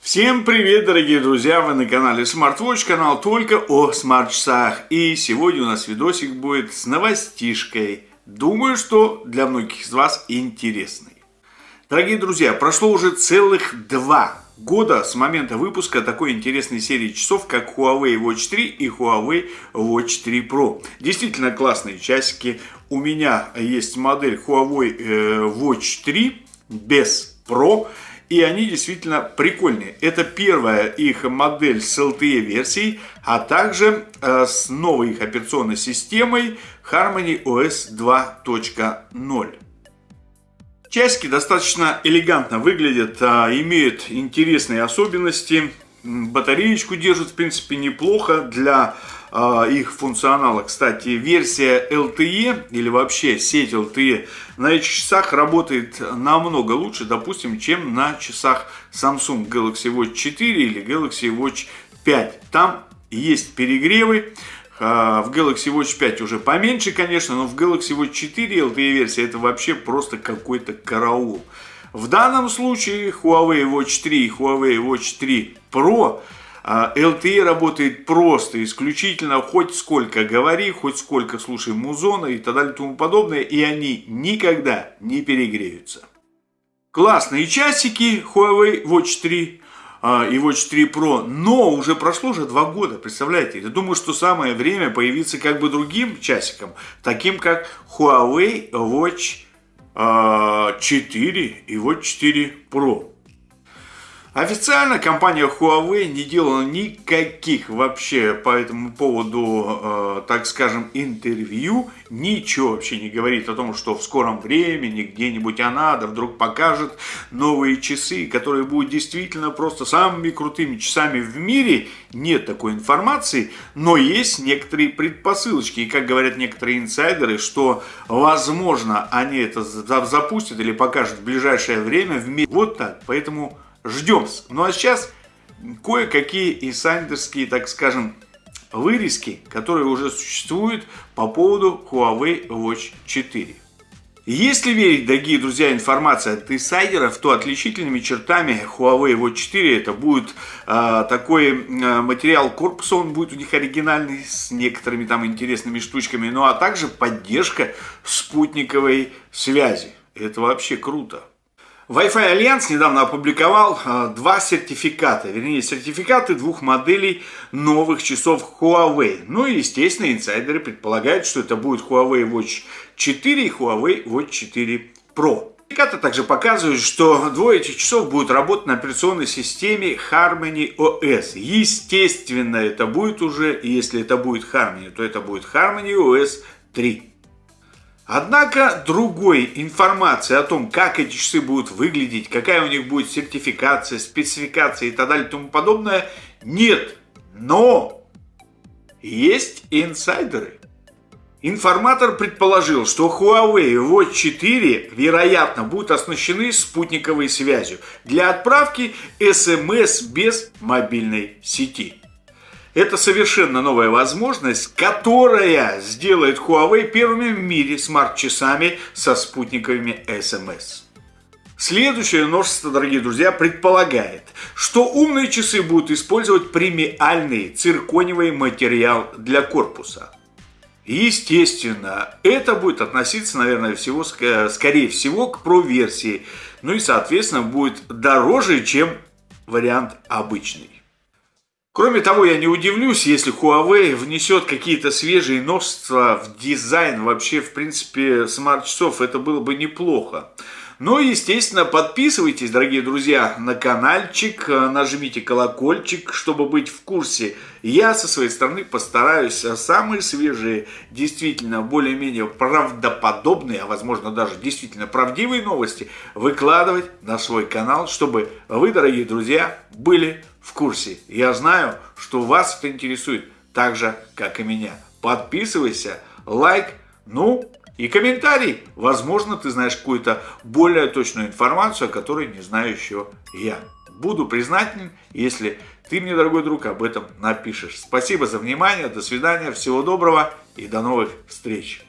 Всем привет, дорогие друзья! Вы на канале SmartWatch, канал только о смарт-часах. И сегодня у нас видосик будет с новостишкой. Думаю, что для многих из вас интересный. Дорогие друзья, прошло уже целых два года с момента выпуска такой интересной серии часов, как Huawei Watch 3 и Huawei Watch 3 Pro. Действительно классные часики. У меня есть модель Huawei э, Watch 3 без Pro. И они действительно прикольные. Это первая их модель с LTE версией, а также э, с новой их операционной системой Harmony OS 2.0. Часики достаточно элегантно выглядят, а, имеют интересные особенности. Батареечку держат в принципе неплохо для их функционала. Кстати, версия LTE или вообще сеть LTE на этих часах работает намного лучше, допустим, чем на часах Samsung Galaxy Watch 4 или Galaxy Watch 5. Там есть перегревы. А, в Galaxy Watch 5 уже поменьше, конечно, но в Galaxy Watch 4 LTE версия это вообще просто какой-то караул. В данном случае Huawei Watch 3 и Huawei Watch 3 Pro LTE а, работает просто, исключительно, хоть сколько говори, хоть сколько слушай музона и так далее и тому подобное, и они никогда не перегреются. Классные часики Huawei Watch 3 а, и Watch 3 Pro, но уже прошло уже два года, представляете? Я думаю, что самое время появиться как бы другим часиком, таким как Huawei Watch 4 а, и Watch 4 Pro. Официально компания Huawei не делала никаких вообще по этому поводу, э, так скажем, интервью. Ничего вообще не говорит о том, что в скором времени где-нибудь она да вдруг покажет новые часы, которые будут действительно просто самыми крутыми часами в мире. Нет такой информации, но есть некоторые предпосылочки. И как говорят некоторые инсайдеры, что возможно они это запустят или покажут в ближайшее время в мире. Вот так. Поэтому ждем. Ну а сейчас кое-какие инсайдерские, так скажем, вырезки, которые уже существуют по поводу Huawei Watch 4. Если верить, дорогие друзья, информация от инсайдеров, то отличительными чертами Huawei Watch 4 это будет э, такой э, материал корпуса, он будет у них оригинальный, с некоторыми там интересными штучками, ну а также поддержка спутниковой связи. Это вообще круто. Wi-Fi Alliance недавно опубликовал э, два сертификата, вернее сертификаты двух моделей новых часов Huawei. Ну и естественно инсайдеры предполагают, что это будет Huawei Watch 4 и Huawei Watch 4 Pro. Сертификаты также показывают, что двое этих часов будут работать на операционной системе Harmony OS. Естественно, это будет уже, если это будет Harmony, то это будет Harmony OS 3. Однако другой информации о том, как эти часы будут выглядеть, какая у них будет сертификация, спецификация и так далее и тому подобное, нет. Но есть инсайдеры. Информатор предположил, что Huawei Watch 4, вероятно, будут оснащены спутниковой связью для отправки SMS без мобильной сети. Это совершенно новая возможность, которая сделает Huawei первыми в мире смарт-часами со спутниковыми SMS. Следующее множество, дорогие друзья, предполагает, что умные часы будут использовать премиальный цирконевый материал для корпуса. Естественно, это будет относиться, наверное, всего, скорее всего к Pro-версии. Ну и, соответственно, будет дороже, чем вариант обычный. Кроме того, я не удивлюсь, если Huawei внесет какие-то свежие новшества в дизайн вообще, в принципе, смарт-часов. Это было бы неплохо. Ну и, естественно, подписывайтесь, дорогие друзья, на каналчик, нажмите колокольчик, чтобы быть в курсе. Я со своей стороны постараюсь самые свежие, действительно более-менее правдоподобные, а возможно даже действительно правдивые новости выкладывать на свой канал, чтобы вы, дорогие друзья, были в курсе. Я знаю, что вас это интересует так же, как и меня. Подписывайся, лайк, ну и комментарий. Возможно, ты знаешь какую-то более точную информацию, о которой не знаю еще я. Буду признателен, если ты мне, дорогой друг, об этом напишешь. Спасибо за внимание, до свидания, всего доброго и до новых встреч.